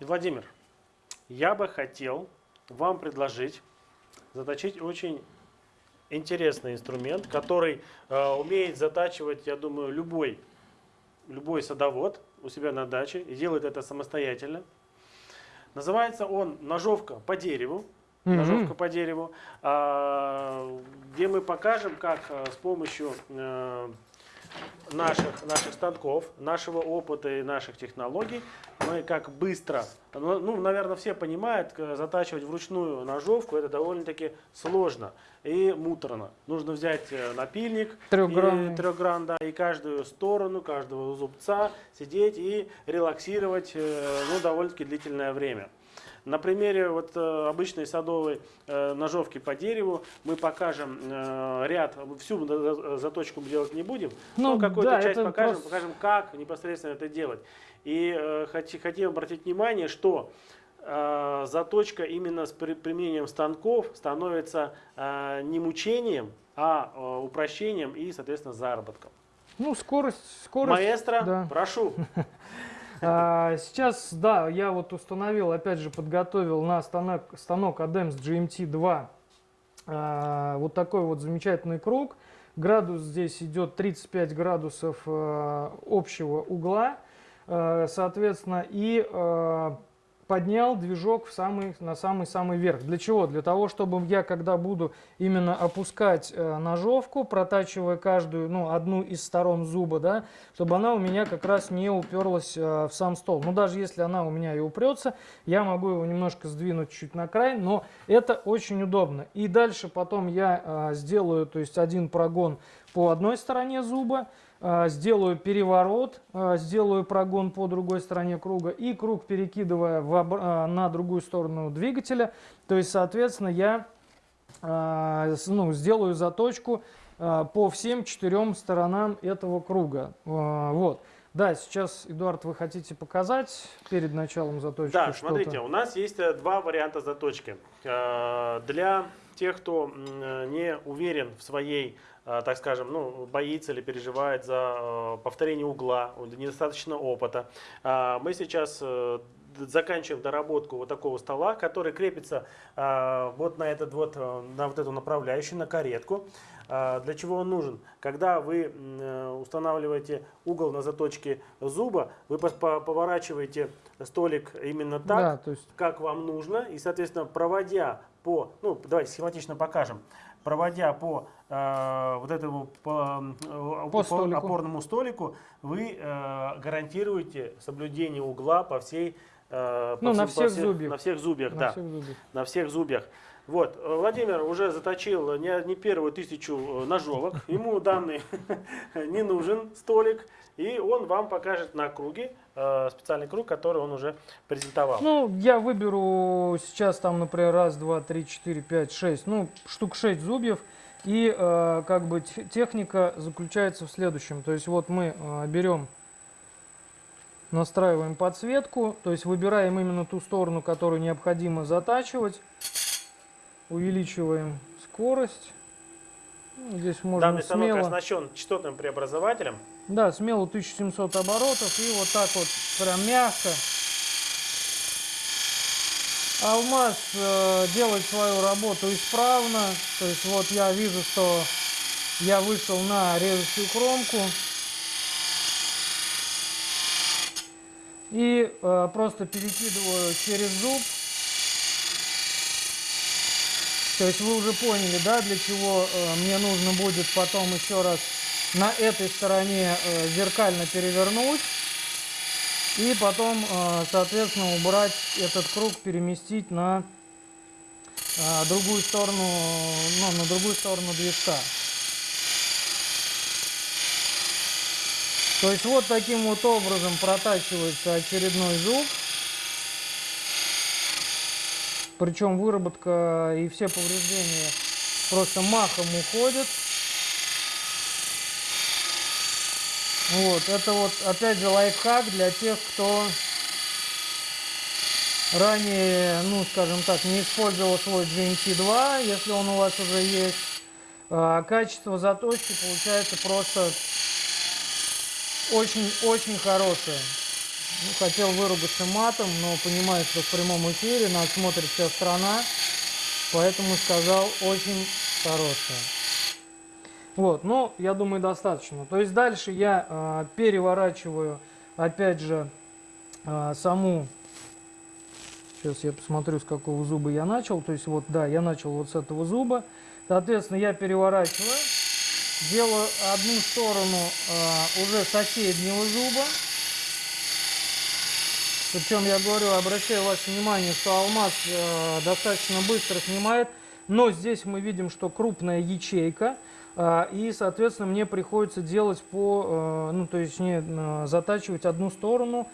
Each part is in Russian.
Владимир, я бы хотел вам предложить заточить очень интересный инструмент, который э, умеет затачивать, я думаю, любой, любой садовод у себя на даче и делает это самостоятельно. Называется он ножовка по дереву. Мгм. Ножовка по дереву, а, где мы покажем, как э, с помощью э, наших, наших станков, нашего опыта и наших технологий, мы как быстро, ну, ну, наверное, все понимают, к- затачивать вручную ножовку, это довольно-таки сложно и муторно. Нужно взять э, напильник, Трехгранный. и, трехгран, да, и каждую сторону, каждого зубца сидеть и релаксировать э, ну, довольно-таки длительное время. На примере вот э, обычной садовой э, ножовки по дереву мы покажем э, ряд, всю за- за- заточку мы делать не будем, Ну, но какую-то да, часть покажем, просто- покажем, как непосредственно это делать. И э, хоти- хотим обратить внимание, что э, заточка именно с при- применением станков становится э, не мучением, а э, упрощением и, соответственно, заработком. Ну, скорость, скорость. Маэстро, да. прошу. А, Сейчас, да, я вот установил, опять же, подготовил на станок, станок ADEMS GMT2 а, вот такой вот замечательный круг. Градус здесь идет 35 градусов а, общего угла, соответственно, и а, поднял движок в самый, на самый-самый верх. Для чего? Для того, чтобы я, когда буду именно опускать э, ножовку, протачивая каждую, ну, одну из сторон зуба, да, чтобы она у меня как раз не уперлась э, в сам стол. Ну, даже если она у меня и упрется, я могу его немножко сдвинуть чуть на край, но это очень удобно. И дальше потом я э, сделаю, то есть один прогон по одной стороне зуба, э, сделаю переворот, э, сделаю прогон по другой стороне круга и круг перекидывая в э, на другую сторону двигателя. То есть, соответственно, я э, ну, сделаю заточку э, по всем четырем сторонам этого круга. Э, Вот. Да, сейчас, Эдуард, вы хотите показать перед началом заточки Да, смотрите, у нас есть э, два варианта заточки. Э, Для тех, кто э, не уверен в своей, э, так скажем, ну, боится или переживает за э, повторение угла, недостаточно опыта, э, мы сейчас заканчиваем доработку вот такого стола, который крепится э, вот на этот вот, на вот эту направляющую, на каретку. А, Для чего он нужен? Когда вы э, устанавливаете угол на заточке зуба, вы поворачиваете столик именно так, Да, то есть как вам нужно, и, соответственно, проводя по, ну, давайте схематично покажем, проводя по э, вот этому по, э, По опор- столику. опорному столику, вы э, гарантируете соблюдение угла по всей э, по Ну, на всем- по всех зубьях. на всех зубьях, на да всех зубьях. на всех зубьях. Вот, э, Владимир уже заточил не, не первую тысячу э, ножовок, ему данный не нужен столик, и он вам покажет на круге, э, специальный круг, который он уже презентовал. Ну, я выберу сейчас там, например, раз, два, три, четыре, пять, шесть, ну, штук шесть зубьев. И э, как бы те- техника заключается в следующем. То есть вот мы э, берем, настраиваем подсветку, то есть выбираем именно ту сторону, которую необходимо затачивать. Увеличиваем скорость. Ну, Здесь можно Данный станок смело... оснащен частотным преобразователем. Да, смело 1700 оборотов и вот так вот прям мягко. Алмаз э, делает свою работу исправно. То есть вот я вижу, что я вышел на режущую кромку. И э, просто перекидываю через зуб. То есть вы уже поняли, да, для чего э, мне нужно будет потом еще раз на этой стороне э, зеркально перевернуть. И потом, э, соответственно, убрать этот круг, переместить на другую сторону, ну, на другую сторону движка. То есть вот таким вот образом протачивается очередной зуб. Причем выработка и все повреждения просто махом уходят. Вот, это вот опять же лайфхак для тех, кто ранее, ну скажем так, не использовал свой GMT2, если он у вас уже есть. А, Качество заточки получается просто очень-очень хорошее. Ну, хотел выругаться матом, но понимаю, что в прямом эфире нас смотрит вся страна, поэтому сказал очень хорошее. Вот, ну, я думаю, достаточно. То есть дальше я э, переворачиваю, опять же, э, саму... Сейчас я посмотрю, с какого зуба я начал. То есть вот, да, я начал вот с этого зуба. Соответственно, я переворачиваю, делаю одну сторону э, уже соседнего зуба. Причем я говорю, обращаю ваше внимание, что алмаз э, достаточно быстро снимает. Но здесь мы видим, что крупная ячейка. А, и, соответственно, мне приходится делать по, э, ну, то есть не э, затачивать одну сторону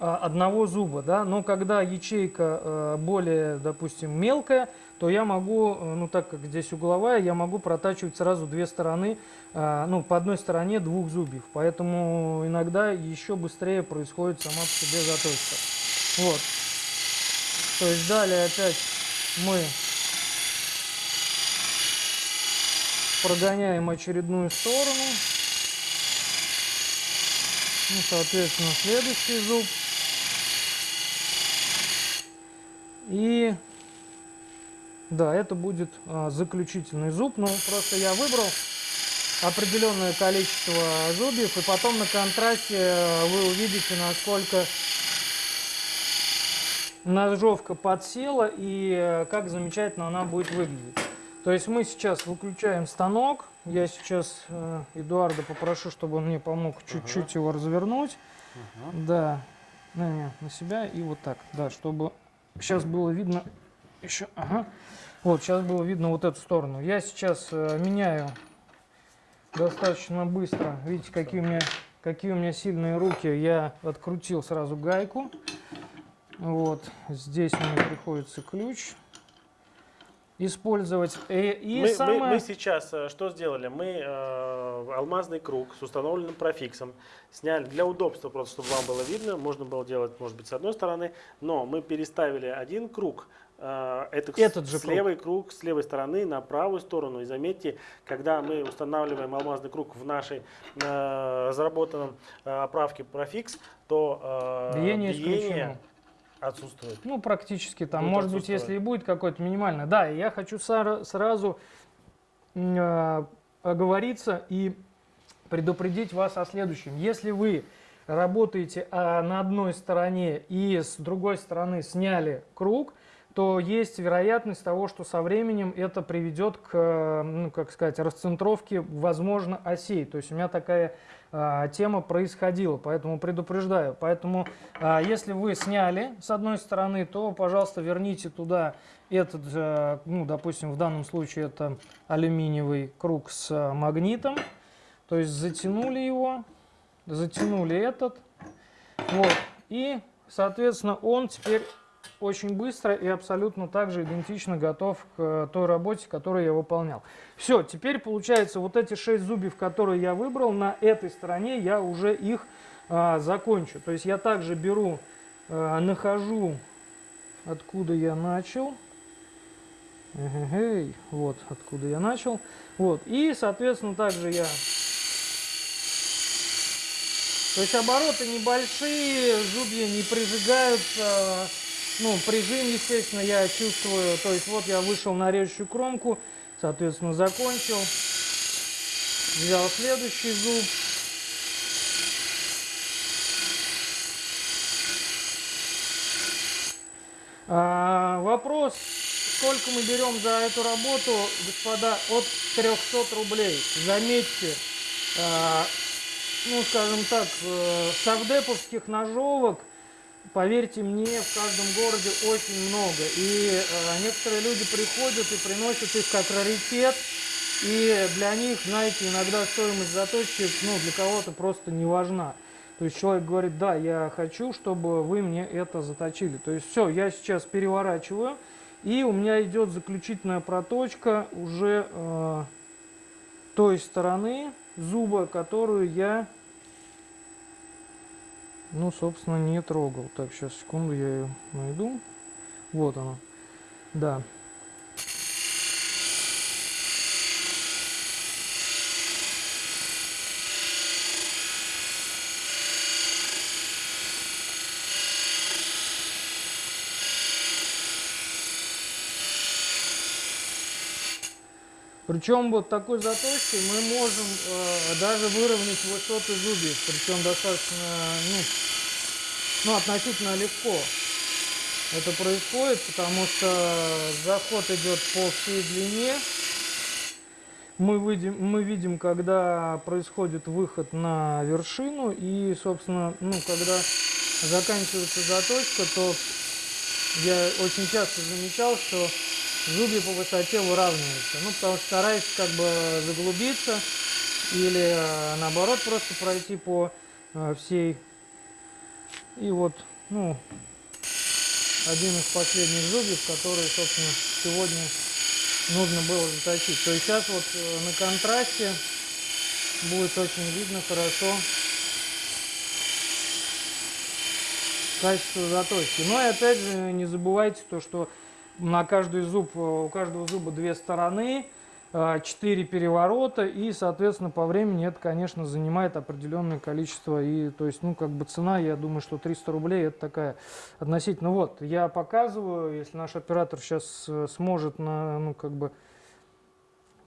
одного зуба, да, но когда ячейка э, более, допустим, мелкая, то я могу, ну так как здесь угловая, я могу протачивать сразу две стороны, а, ну по одной стороне двух зубьев, поэтому иногда еще быстрее происходит сама по себе заточка. Вот. То есть далее опять мы прогоняем очередную сторону. Ну, соответственно, следующий зуб. И да, это будет а, заключительный зуб. Ну, просто я выбрал определенное количество зубьев, и потом на контрасте э, вы увидите, насколько ножовка подсела и э, как замечательно она будет выглядеть. То есть мы сейчас выключаем станок. Я сейчас э, Эдуарда попрошу, чтобы он мне помог чуть-чуть ага. его развернуть. Ага. Да, на, на себя и вот так. Да, чтобы сейчас было видно еще. Ага. Вот, сейчас было видно вот эту сторону. Я сейчас э, меняю достаточно быстро. Видите, какие у меня какие у меня сильные руки. Я открутил сразу гайку. Вот, здесь мне приходится ключ использовать. И, и мы, самое... мы, мы сейчас э, что сделали? Мы э, алмазный круг с установленным профиксом сняли для удобства, просто чтобы вам было видно. Можно было делать, может быть, с одной стороны, но мы переставили один круг, э, это Этот с, же с круг. круг с левой стороны на правую сторону. И заметьте, когда мы устанавливаем алмазный круг в нашей э, разработанном э, оправке профикс, то э, биение, биение Отсутствует. Ну, практически там. Будет Может быть, если и будет какой-то минимальный. Да, я хочу сразу э, оговориться и предупредить вас о следующем. Если вы работаете а, на одной стороне и с другой стороны сняли круг, то есть вероятность того, что со временем это приведет к, ну, как сказать, расцентровке, возможно, осей. То есть у меня такая а, тема происходила, поэтому предупреждаю. Поэтому, а, если вы сняли с одной стороны, то, пожалуйста, верните туда этот, а, ну, допустим, в данном случае это алюминиевый круг с а, магнитом. То есть затянули его, затянули этот, вот, и, соответственно, он теперь очень быстро и абсолютно также идентично готов к э, той работе, которую я выполнял. Все, теперь получается вот эти шесть зубьев, которые я выбрал, на этой стороне я уже их а, закончу. То есть я также беру, а, нахожу, откуда я начал. Эгегей, вот откуда я начал. Вот, и, соответственно, также я... То есть обороты небольшие, зубья не прижигаются, ну, прижим, естественно, я чувствую. То есть вот я вышел на режущую кромку, соответственно, закончил. Взял следующий зуб. А, вопрос, сколько мы берем за эту работу, господа, от 300 рублей. Заметьте, а, ну, скажем так, э, совдеповских ножовок поверьте мне, в каждом городе очень много. И э, некоторые люди приходят и приносят их как раритет. И для них, знаете, иногда стоимость заточки, ну, для кого-то просто не важна. То есть человек говорит, да, я хочу, чтобы вы мне это заточили. То есть все, я сейчас переворачиваю, и у меня идет заключительная проточка уже э, той стороны зуба, которую я ну, собственно, не трогал. Так, сейчас, секунду, я ее найду. Вот она. Да. Причем вот такой заточкой мы можем э, даже выровнять высоты зубьев, причем достаточно, ну, ну, относительно легко. Это происходит, потому что заход идет по всей длине. Мы видим, мы видим, когда происходит выход на вершину, и, собственно, ну, когда заканчивается заточка, то я очень часто замечал, что зубья по высоте выравниваются. Ну, потому что стараюсь как бы заглубиться или э, наоборот просто пройти по э, всей. И вот, ну, один из последних зубьев, который, собственно, сегодня нужно было заточить. То есть сейчас вот э, на контрасте будет очень видно хорошо качество заточки. Но и опять же не забывайте то, что на каждый зуб, э, у каждого зуба две стороны, э, четыре переворота и, соответственно, по времени это, конечно, занимает определенное количество. И, то есть, ну, как бы цена, я думаю, что 300 рублей это такая относительно. Вот, я показываю, если наш оператор сейчас э, сможет, на, ну, как бы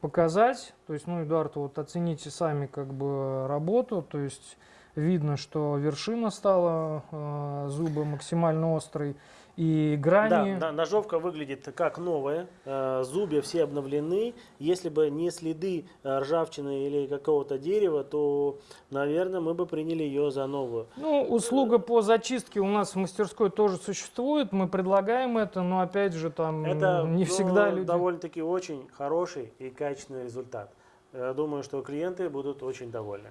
показать, то есть, ну, Эдуард, вот оцените сами, как бы, работу, то есть, видно, что вершина стала, э, зубы максимально острый и грани. Да, да, ножовка выглядит как новая, э, зубья все обновлены. Если бы не следы э, ржавчины или какого-то дерева, то, наверное, мы бы приняли ее за новую. Ну, услуга по зачистке у нас в мастерской тоже существует, мы предлагаем это, но опять же там Это не ну, всегда люди... довольно-таки очень хороший и качественный результат. Я думаю, что клиенты будут очень довольны.